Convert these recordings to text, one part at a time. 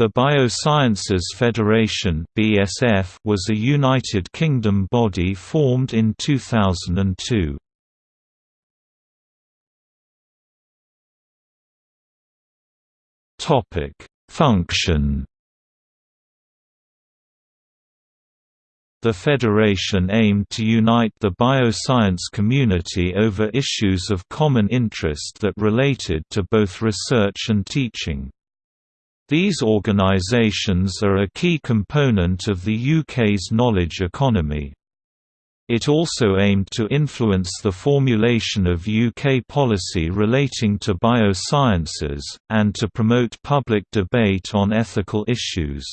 The Biosciences Federation (BSF) was a United Kingdom body formed in 2002. Topic: Function The Federation aimed to unite the bioscience community over issues of common interest that related to both research and teaching. These organisations are a key component of the UK's knowledge economy. It also aimed to influence the formulation of UK policy relating to biosciences, and to promote public debate on ethical issues.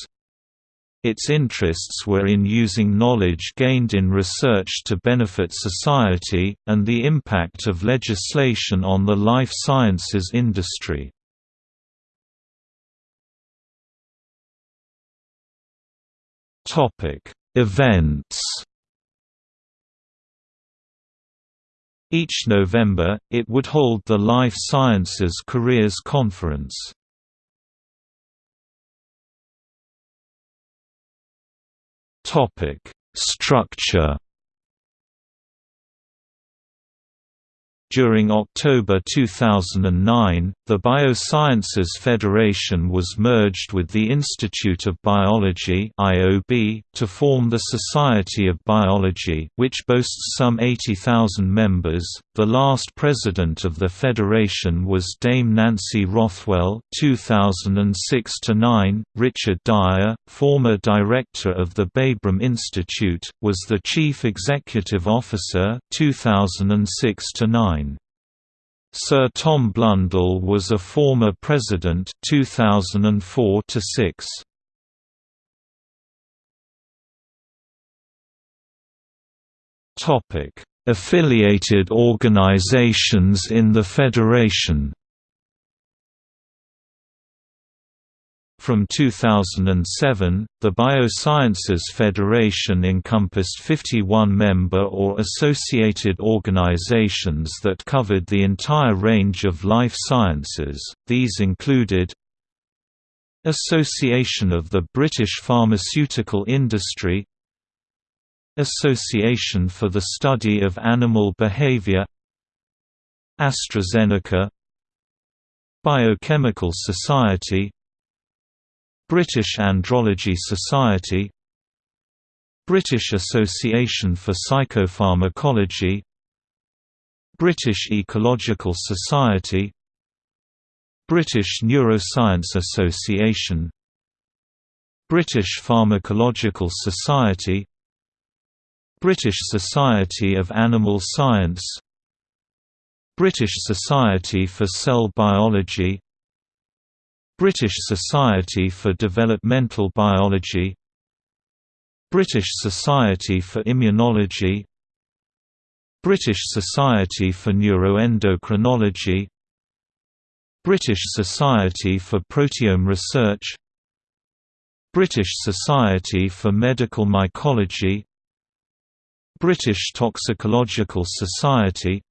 Its interests were in using knowledge gained in research to benefit society, and the impact of legislation on the life sciences industry. Topic: Events. Each November, it would hold the Life Sciences Careers Conference. Topic: Structure During October 2009, the Biosciences Federation was merged with the Institute of Biology (IOB) to form the Society of Biology, which boasts some 80,000 members. The last president of the federation was Dame Nancy Rothwell (2006–9). Richard Dyer, former director of the Babraham Institute, was the chief executive officer (2006–9). Sir Tom Blundell was a former president 2004 to 6. Topic: Affiliated organizations in the Federation From 2007, the Biosciences Federation encompassed 51 member or associated organizations that covered the entire range of life sciences, these included Association of the British Pharmaceutical Industry Association for the Study of Animal Behavior AstraZeneca Biochemical Society British Andrology Society British Association for Psychopharmacology British Ecological Society British Neuroscience Association British Pharmacological Society British Society of Animal Science British Society for Cell Biology British Society for Developmental Biology British Society for Immunology British Society for Neuroendocrinology British Society for Proteome Research British Society for Medical Mycology British Toxicological Society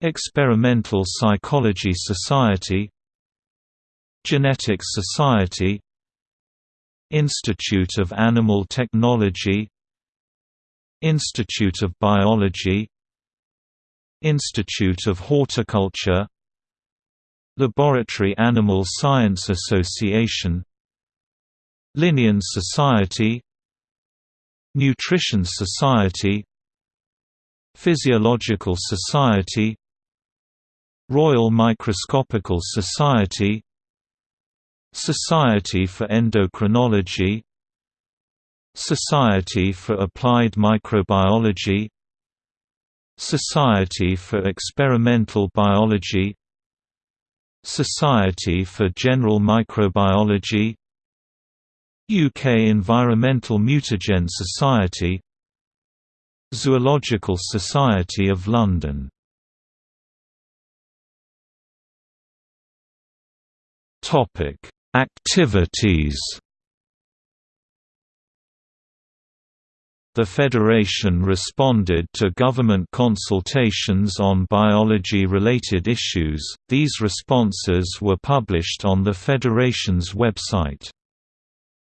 Experimental Psychology Society Genetics Society Institute of Animal Technology Institute of Biology Institute of Horticulture Laboratory Animal Science Association Linnean Society Nutrition Society Physiological Society Royal Microscopical Society Society for Endocrinology Society for Applied Microbiology Society for Experimental Biology Society for General Microbiology UK Environmental Mutagen Society Zoological Society of London Topic Activities The Federation responded to government consultations on biology-related issues, these responses were published on the Federation's website.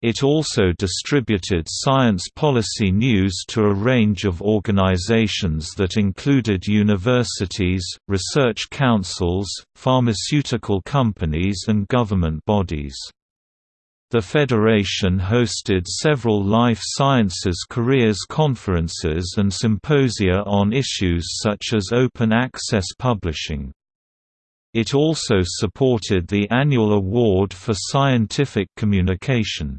It also distributed science policy news to a range of organizations that included universities, research councils, pharmaceutical companies and government bodies. The Federation hosted several life sciences careers conferences and symposia on issues such as open access publishing. It also supported the annual Award for Scientific Communication.